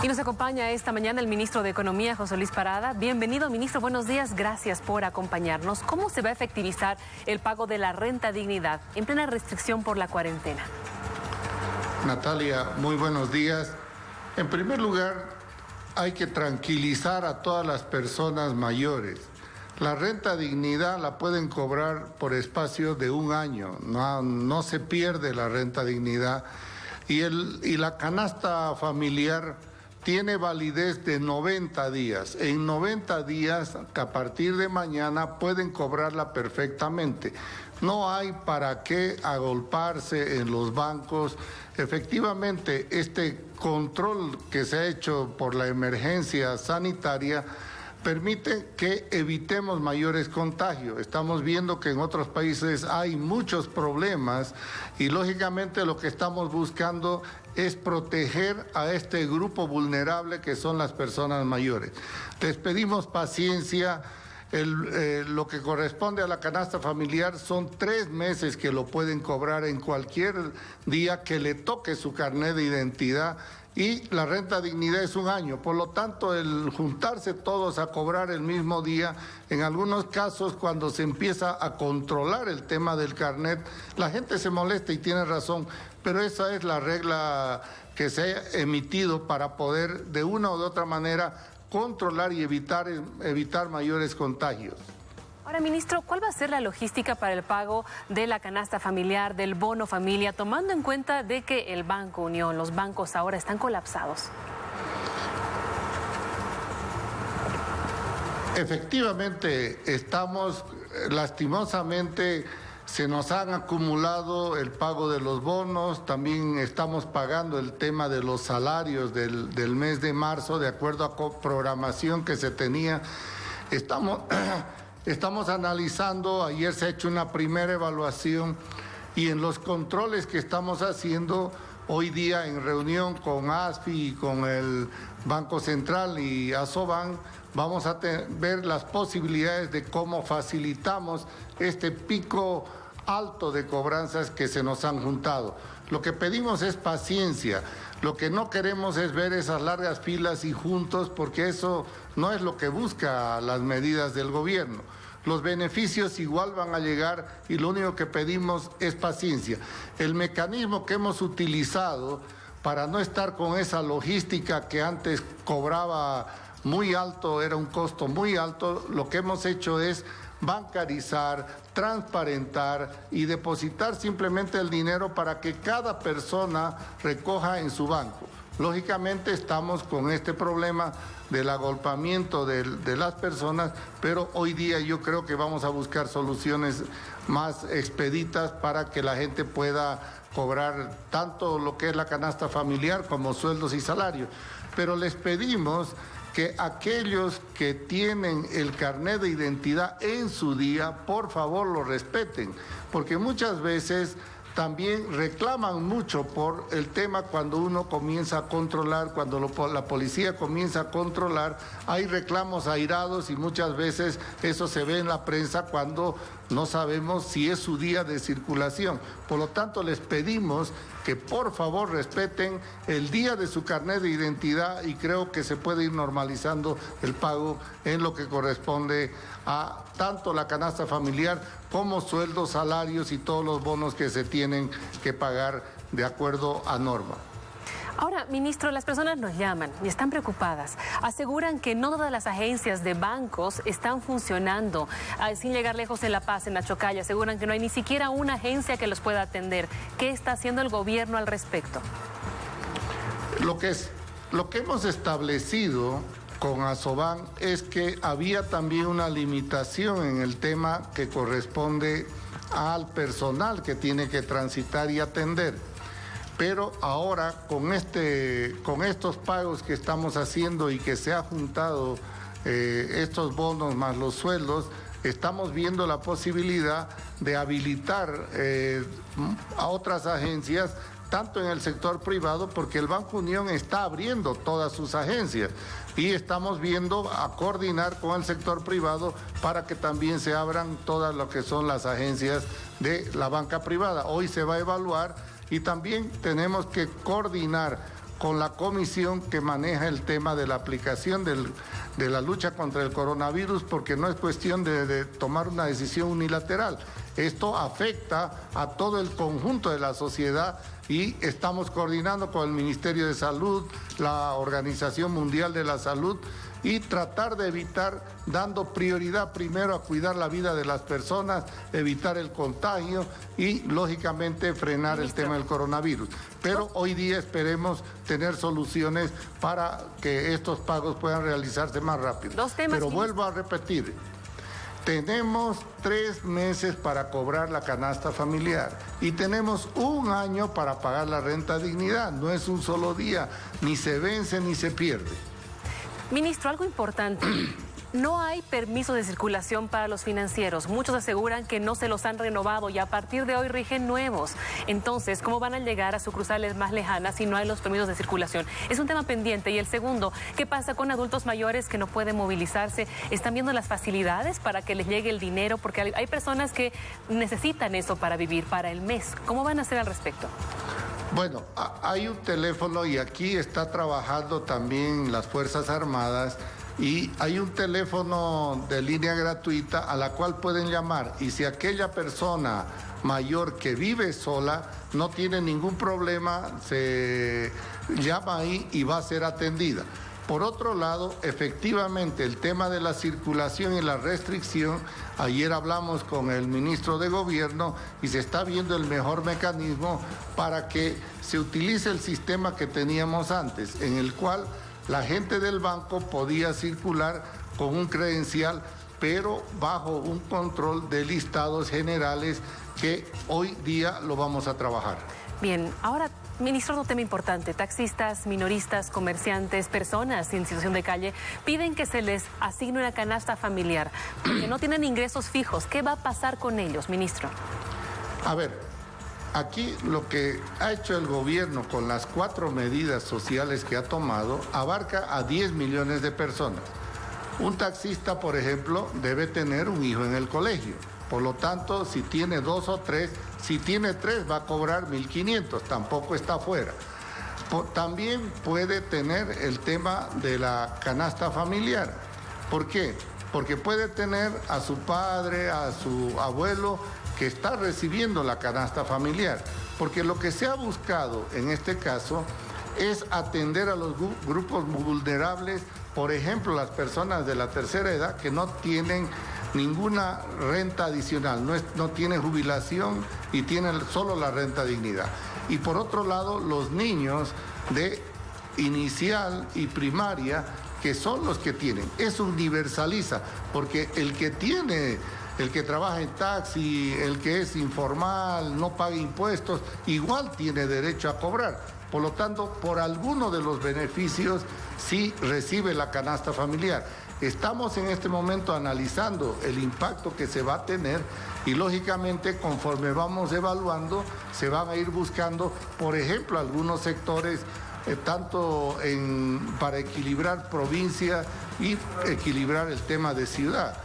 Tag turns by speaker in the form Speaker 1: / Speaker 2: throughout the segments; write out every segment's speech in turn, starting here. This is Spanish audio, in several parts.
Speaker 1: Y nos acompaña esta mañana el ministro de Economía, José Luis Parada. Bienvenido, ministro. Buenos días. Gracias por acompañarnos. ¿Cómo se va a efectivizar el pago de la renta dignidad en plena restricción por la cuarentena?
Speaker 2: Natalia, muy buenos días. En primer lugar, hay que tranquilizar a todas las personas mayores. La renta dignidad la pueden cobrar por espacio de un año. No, no se pierde la renta dignidad. Y, el, y la canasta familiar tiene validez de 90 días. En 90 días, a partir de mañana pueden cobrarla perfectamente. No hay para qué agolparse en los bancos. Efectivamente, este control que se ha hecho por la emergencia sanitaria permite que evitemos mayores contagios. Estamos viendo que en otros países hay muchos problemas y lógicamente lo que estamos buscando es proteger a este grupo vulnerable que son las personas mayores. Les pedimos paciencia. Eh, lo que corresponde a la canasta familiar son tres meses que lo pueden cobrar en cualquier día que le toque su carnet de identidad y la renta dignidad es un año. Por lo tanto, el juntarse todos a cobrar el mismo día, en algunos casos cuando se empieza a controlar el tema del carnet, la gente se molesta y tiene razón, pero esa es la regla que se ha emitido para poder de una u otra manera controlar y evitar, evitar mayores contagios.
Speaker 1: Ahora, ministro, ¿cuál va a ser la logística para el pago de la canasta familiar, del bono familia, tomando en cuenta de que el Banco Unión, los bancos ahora están colapsados?
Speaker 2: Efectivamente, estamos lastimosamente se nos han acumulado el pago de los bonos, también estamos pagando el tema de los salarios del, del, mes de marzo, de acuerdo a programación que se tenía. Estamos Estamos analizando, ayer se ha hecho una primera evaluación y en los controles que estamos haciendo hoy día en reunión con ASFI y con el Banco Central y ASOBAN, vamos a ver las posibilidades de cómo facilitamos este pico alto de cobranzas que se nos han juntado. Lo que pedimos es paciencia. Lo que no queremos es ver esas largas filas y juntos porque eso no es lo que busca las medidas del gobierno. Los beneficios igual van a llegar y lo único que pedimos es paciencia. El mecanismo que hemos utilizado para no estar con esa logística que antes cobraba muy alto, era un costo muy alto, lo que hemos hecho es bancarizar, transparentar y depositar simplemente el dinero para que cada persona recoja en su banco. Lógicamente estamos con este problema del agolpamiento de, las personas, pero hoy día yo creo que vamos a buscar soluciones más expeditas para que la gente pueda cobrar tanto lo que es la canasta familiar como sueldos y salarios. Pero les pedimos que aquellos que tienen el carnet de identidad en su día, por favor lo respeten, porque muchas veces también reclaman mucho por el tema cuando uno comienza a controlar, cuando la policía comienza a controlar, hay reclamos airados y muchas veces eso se ve en la prensa cuando no sabemos si es su día de circulación. Por lo tanto, les pedimos que por favor respeten el día de su carnet de identidad y creo que se puede ir normalizando el pago en lo que corresponde a tanto la canasta familiar como sueldos, salarios y todos los bonos que se tienen que pagar de acuerdo a norma.
Speaker 1: Ahora, ministro, las personas nos llaman y están preocupadas. Aseguran que no todas las agencias de bancos están funcionando. Ah, sin llegar lejos en La Paz, en la Chocalla, aseguran que no hay ni siquiera una agencia que los pueda atender. ¿Qué está haciendo el gobierno al respecto?
Speaker 2: Lo que, es, lo que hemos establecido con Asoban es que había también una limitación en el tema que corresponde al personal que tiene que transitar y atender. Pero ahora con, este, con estos pagos que estamos haciendo y que se ha juntado eh, estos bonos más los sueldos, estamos viendo la posibilidad de habilitar eh, a otras agencias tanto en el sector privado, porque el Banco Unión está abriendo todas sus agencias y estamos viendo a coordinar con el sector privado para que también se abran todas lo que son las agencias de la banca privada. Hoy se va a evaluar y también tenemos que coordinar con la comisión que maneja el tema de la aplicación de la lucha contra el coronavirus, porque no es cuestión de, tomar una decisión unilateral. Esto afecta a todo el conjunto de la sociedad y estamos coordinando con el Ministerio de Salud, la Organización Mundial de la Salud y tratar de evitar, dando prioridad primero a cuidar la vida de las personas, evitar el contagio y, lógicamente, frenar el tema del coronavirus. Pero hoy día esperemos tener soluciones para que estos pagos puedan realizarse más rápido. Pero vuelvo a repetir, tenemos tres meses para cobrar la canasta familiar y tenemos un año para pagar la renta dignidad. No es un solo día, ni se vence ni se pierde.
Speaker 1: Ministro, algo importante. No hay permiso de circulación para los financieros. Muchos aseguran que no se los han renovado y a partir de hoy rigen nuevos. Entonces, ¿cómo van a llegar a sucursales más lejanas si no hay los permisos de circulación? Es un tema pendiente. Y el segundo, ¿qué pasa con adultos mayores que no pueden movilizarse? ¿Están viendo las facilidades para que les llegue el dinero? Porque hay personas que necesitan eso para vivir, para el mes. ¿Cómo van a hacer al respecto?
Speaker 2: Bueno, hay un teléfono y aquí está trabajando también las Fuerzas Armadas y hay un teléfono de línea gratuita a la cual pueden llamar y si aquella persona mayor que vive sola no tiene ningún problema, se llama ahí y va a ser atendida. Por otro lado, efectivamente, el tema de la circulación y la restricción, ayer hablamos con el ministro de Gobierno y se está viendo el mejor mecanismo para que se utilice el sistema que teníamos antes, en el cual la gente del banco podía circular con un credencial, pero bajo un control de listados generales que hoy día lo vamos a trabajar.
Speaker 1: Bien, ahora Ministro, otro tema importante. Taxistas, minoristas, comerciantes, personas en situación de calle piden que se les asigne una canasta familiar porque no tienen ingresos fijos. ¿Qué va a pasar con ellos, ministro?
Speaker 2: A ver, aquí lo que ha hecho el gobierno con las cuatro medidas sociales que ha tomado abarca a 10 millones de personas. Un taxista, por ejemplo, debe tener un hijo en el colegio. Por lo tanto, si tiene dos o tres, si tiene tres va a cobrar 1.500, tampoco está fuera. También puede tener el tema de la canasta familiar. ¿Por qué? Porque puede tener a su padre, a su abuelo, que está recibiendo la canasta familiar. Porque lo que se ha buscado en este caso es atender a los grupos vulnerables, por ejemplo, las personas de la tercera edad que no tienen ninguna renta adicional, no, es, no tiene jubilación y tiene solo la renta dignidad. Y por otro lado, los niños de inicial y primaria, que son los que tienen. Eso universaliza, porque el que tiene, el que trabaja en taxi, el que es informal, no paga impuestos, igual tiene derecho a cobrar. Por lo tanto, por alguno de los beneficios sí recibe la canasta familiar. Estamos en este momento analizando el impacto que se va a tener y lógicamente conforme vamos evaluando se van a ir buscando, por ejemplo, algunos sectores eh, tanto para equilibrar provincia y equilibrar el tema de ciudad.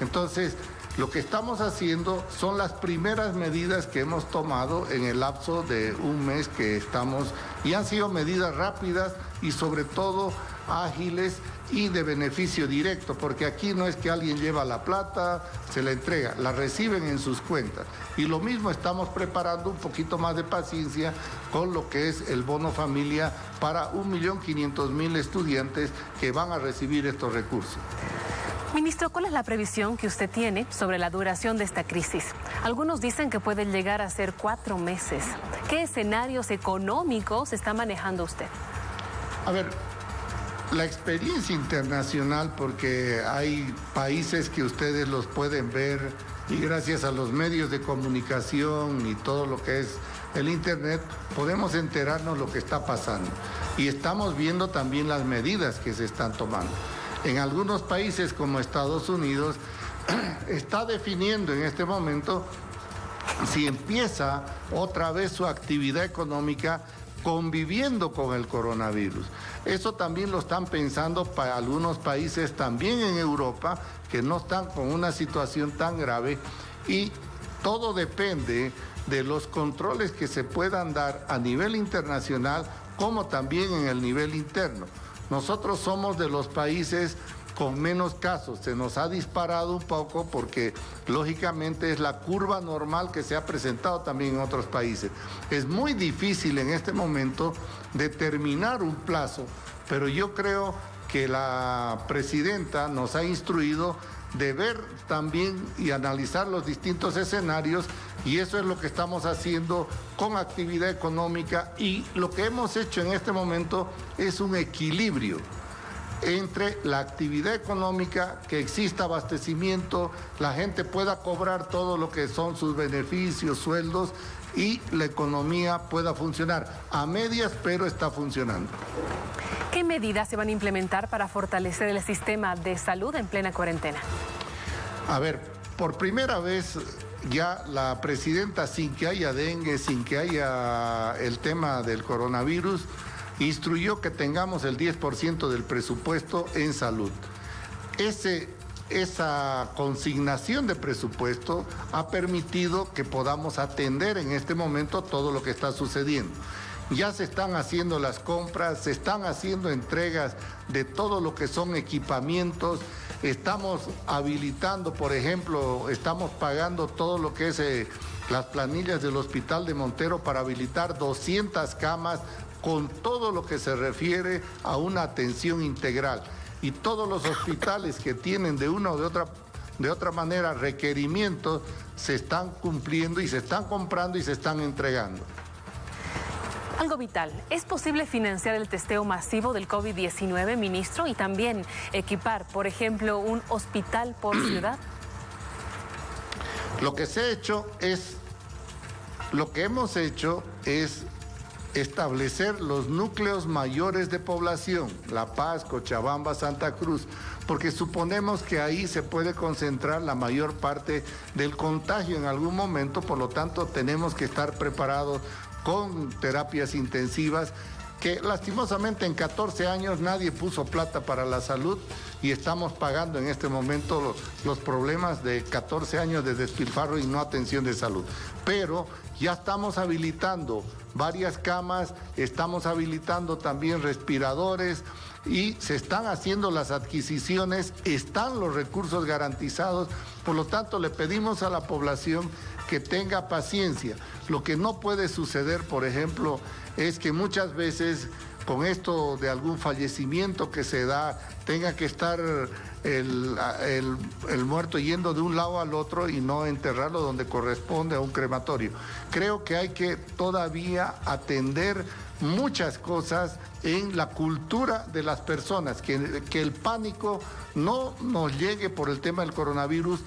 Speaker 2: Entonces, lo que estamos haciendo son las primeras medidas que hemos tomado en el lapso de un mes que estamos y han sido medidas rápidas y sobre todo ágiles y de beneficio directo, porque aquí no es que alguien lleva la plata, se la entrega, la reciben en sus cuentas. Y lo mismo estamos preparando un poquito más de paciencia con lo que es el bono familia para 1.500.000 estudiantes que van a recibir estos recursos.
Speaker 1: Ministro, ¿cuál es la previsión que usted tiene sobre la duración de esta crisis? Algunos dicen que puede llegar a ser cuatro meses. ¿Qué escenarios económicos está manejando usted?
Speaker 2: A ver, la experiencia internacional, porque hay países que ustedes los pueden ver y gracias a los medios de comunicación y todo lo que es el Internet, podemos enterarnos lo que está pasando. Y estamos viendo también las medidas que se están tomando. En algunos países como Estados Unidos está definiendo en este momento si empieza otra vez su actividad económica conviviendo con el coronavirus. Eso también lo están pensando para algunos países también en Europa que no están con una situación tan grave y todo depende de los controles que se puedan dar a nivel internacional como también en el nivel interno. Nosotros somos de los países con menos casos. Se nos ha disparado un poco porque lógicamente es la curva normal que se ha presentado también en otros países. Es muy difícil en este momento determinar un plazo, pero yo creo que la presidenta nos ha instruido de ver también y analizar los distintos escenarios y eso es lo que estamos haciendo con actividad económica y lo que hemos hecho en este momento es un equilibrio entre la actividad económica, que exista abastecimiento, la gente pueda cobrar todo lo que son sus beneficios, sueldos y la economía pueda funcionar. A medias, pero está funcionando.
Speaker 1: ¿Qué medidas se van a implementar para fortalecer el sistema de salud en plena cuarentena?
Speaker 2: A ver, por primera vez ya la presidenta, sin que haya dengue, sin que haya el tema del coronavirus, instruyó que tengamos el 10% del presupuesto en salud. Esa consignación de presupuesto ha permitido que podamos atender en este momento todo lo que está sucediendo. Ya se están haciendo las compras, se están haciendo entregas de todo lo que son equipamientos, estamos habilitando, por ejemplo, estamos pagando todo lo que es eh, las planillas del Hospital de Montero para habilitar 200 camas con todo lo que se refiere a una atención integral. Y todos los hospitales que tienen de una o de otra, de otra manera requerimientos se están cumpliendo y se están comprando y se están entregando.
Speaker 1: Algo vital, ¿es posible financiar el testeo masivo del COVID-19, ministro, y también equipar, por ejemplo, un hospital por ciudad?
Speaker 2: Lo que se ha hecho es, lo que hemos hecho es establecer los núcleos mayores de población, La Paz, Cochabamba, Santa Cruz, porque suponemos que ahí se puede concentrar la mayor parte del contagio en algún momento, por lo tanto tenemos que estar preparados con terapias intensivas que lastimosamente en 14 años nadie puso plata para la salud y estamos pagando en este momento los, problemas de 14 años de despilfarro y no atención de salud. Pero ya estamos habilitando varias camas, estamos habilitando también respiradores y se están haciendo las adquisiciones, están los recursos garantizados, por lo tanto le pedimos a la población que tenga paciencia. Lo que no puede suceder, por ejemplo, es que muchas veces con esto de algún fallecimiento que se da, tenga que estar el, el, muerto yendo de un lado al otro y no enterrarlo donde corresponde a un crematorio. Creo que hay que todavía atender muchas cosas en la cultura de las personas, que, que el pánico no nos llegue por el tema del coronavirus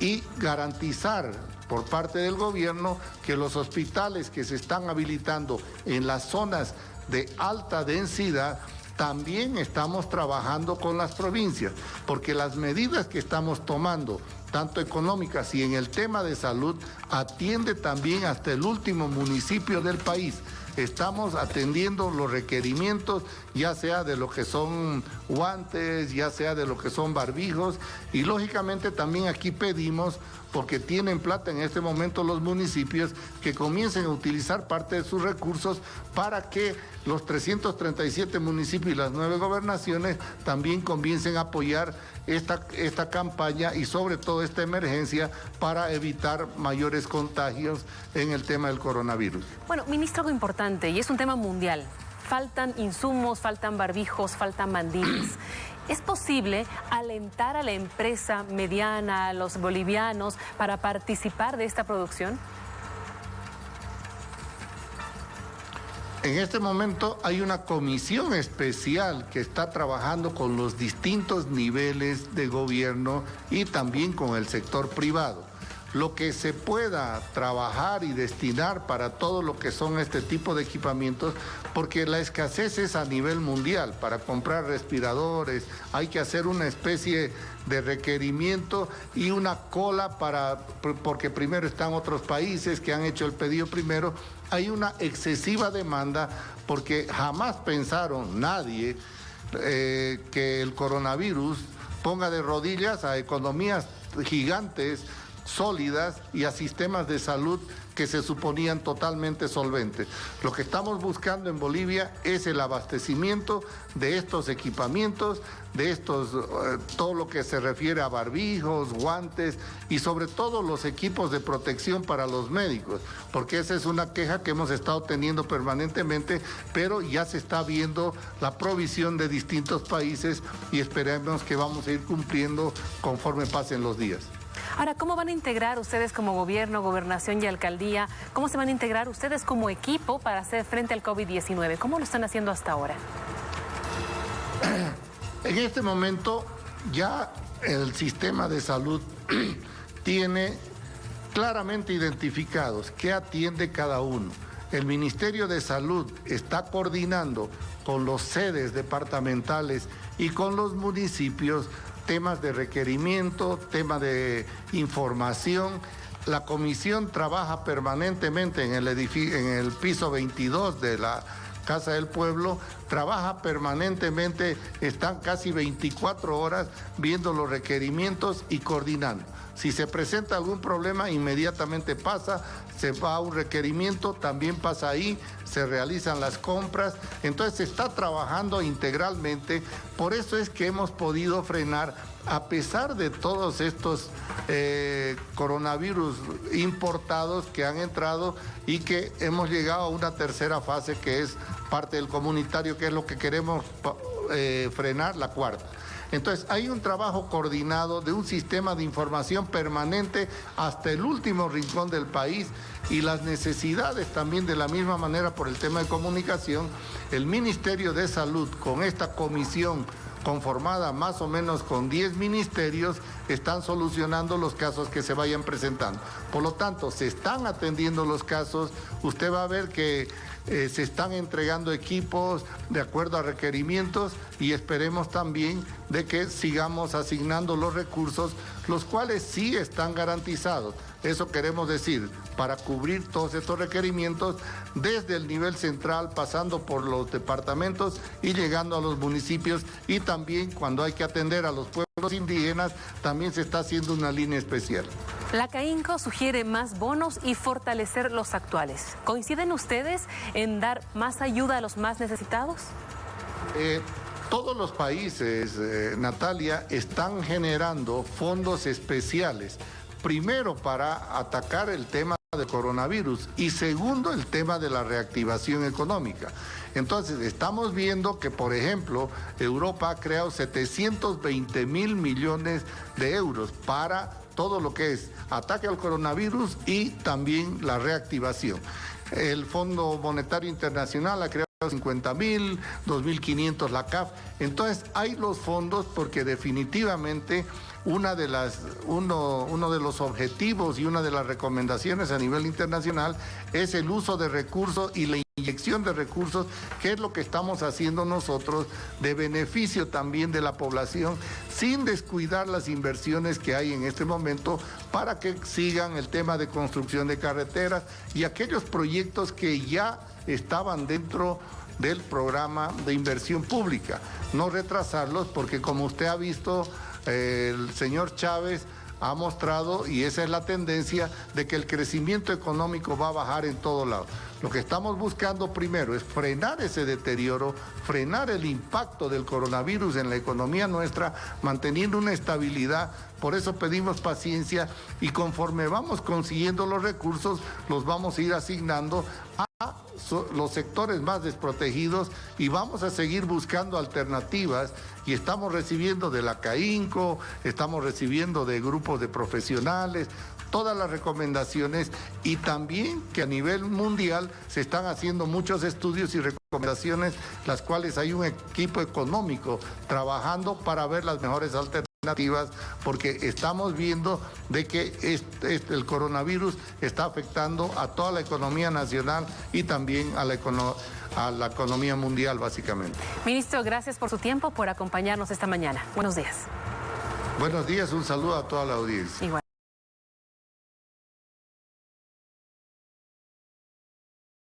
Speaker 2: y garantizar por parte del gobierno que los hospitales que se están habilitando en las zonas de alta densidad también estamos trabajando con las provincias, porque las medidas que estamos tomando, tanto económicas y en el tema de salud, atiende también hasta el último municipio del país. Estamos atendiendo los requerimientos, ya sea de lo que son guantes, ya sea de lo que son barbijos, y lógicamente también aquí pedimos porque tienen plata en este momento los municipios que comiencen a utilizar parte de sus recursos para que los 337 municipios y las nueve gobernaciones también comiencen a apoyar esta, esta campaña y sobre todo esta emergencia para evitar mayores contagios en el tema del coronavirus.
Speaker 1: Bueno, ministro, algo importante y es un tema mundial. Faltan insumos, faltan barbijos, faltan mandines. ¿Es posible alentar a la empresa mediana, a los bolivianos, para participar de esta producción?
Speaker 2: En este momento hay una comisión especial que está trabajando con los distintos niveles de gobierno y también con el sector privado lo que se pueda trabajar y destinar para todo lo que son este tipo de equipamientos, porque la escasez es a nivel mundial. Para comprar respiradores hay que hacer una especie de requerimiento y una cola para, porque primero están otros países que han hecho el pedido primero. Hay una excesiva demanda porque jamás pensaron nadie eh, que el coronavirus ponga de rodillas a economías gigantes sólidas y a sistemas de salud que se suponían totalmente solventes. Lo que estamos buscando en Bolivia es el abastecimiento de estos equipamientos, de estos, eh, todo lo que se refiere a barbijos, guantes y sobre todo los equipos de protección para los médicos, porque esa es una queja que hemos estado teniendo permanentemente, pero ya se está viendo la provisión de distintos países y esperemos que vamos a ir cumpliendo conforme pasen los días.
Speaker 1: Ahora, ¿cómo van a integrar ustedes como gobierno, gobernación y alcaldía? ¿Cómo se van a integrar ustedes como equipo para hacer frente al COVID-19? ¿Cómo lo están haciendo hasta ahora?
Speaker 2: En este momento ya el sistema de salud tiene claramente identificados qué atiende cada uno. El Ministerio de Salud está coordinando con los sedes departamentales y con los municipios temas de requerimiento, temas de información. La comisión trabaja permanentemente en el, en el piso 22 de la Casa del Pueblo, trabaja permanentemente, están casi 24 horas viendo los requerimientos y coordinando. Si se presenta algún problema, inmediatamente pasa, se va a un requerimiento, también pasa ahí, se realizan las compras, entonces se está trabajando integralmente, por eso es que hemos podido frenar, a pesar de todos estos eh, coronavirus importados que han entrado y que hemos llegado a una tercera fase que es parte del comunitario, que es lo que queremos eh, frenar, la cuarta. Entonces, hay un trabajo coordinado de un sistema de información permanente hasta el último rincón del país y las necesidades también de la misma manera por el tema de comunicación. El Ministerio de Salud con esta comisión conformada más o menos con 10 ministerios, están solucionando los casos que se vayan presentando. Por lo tanto, se están atendiendo los casos, usted va a ver que eh, se están entregando equipos de acuerdo a requerimientos y esperemos también de que sigamos asignando los recursos, los cuales sí están garantizados. Eso queremos decir, para cubrir todos estos requerimientos desde el nivel central, pasando por los departamentos y llegando a los municipios y también cuando hay que atender a los pueblos indígenas, también se está haciendo una línea especial.
Speaker 1: La CAINCO sugiere más bonos y fortalecer los actuales. ¿Coinciden ustedes en dar más ayuda a los más necesitados?
Speaker 2: Eh, todos los países, eh, Natalia, están generando fondos especiales. Primero para atacar el tema de coronavirus y segundo el tema de la reactivación económica. Entonces estamos viendo que, por ejemplo, Europa ha creado 720 mil millones de euros para todo lo que es ataque al coronavirus y también la reactivación. El Fondo Monetario Internacional ha creado 50 mil, 2.500 la CAF. Entonces hay los fondos porque definitivamente una de las, uno, uno de los objetivos y una de las recomendaciones a nivel internacional es el uso de recursos y la inyección de recursos, que es lo que estamos haciendo nosotros de beneficio también de la población, sin descuidar las inversiones que hay en este momento para que sigan el tema de construcción de carreteras y aquellos proyectos que ya estaban dentro del programa de inversión pública. No retrasarlos porque como usted ha visto, el señor Chávez ha mostrado, y esa es la tendencia, de que el crecimiento económico va a bajar en todos lados. Lo que estamos buscando primero es frenar ese deterioro, frenar el impacto del coronavirus en la economía nuestra, manteniendo una estabilidad. Por eso pedimos paciencia y conforme vamos consiguiendo los recursos, los vamos a ir asignando a los sectores más desprotegidos y vamos a seguir buscando alternativas y estamos recibiendo de la CAINCO, estamos recibiendo de grupos de profesionales, todas las recomendaciones y también que a nivel mundial se están haciendo muchos estudios y recomendaciones, las cuales hay un equipo económico trabajando para ver las mejores alternativas porque estamos viendo de que el coronavirus está afectando a toda la economía nacional y también a la, a la economía mundial básicamente.
Speaker 1: Ministro, gracias por su tiempo, por acompañarnos esta mañana. Buenos días.
Speaker 2: Buenos días, un saludo a toda la audiencia. Igual.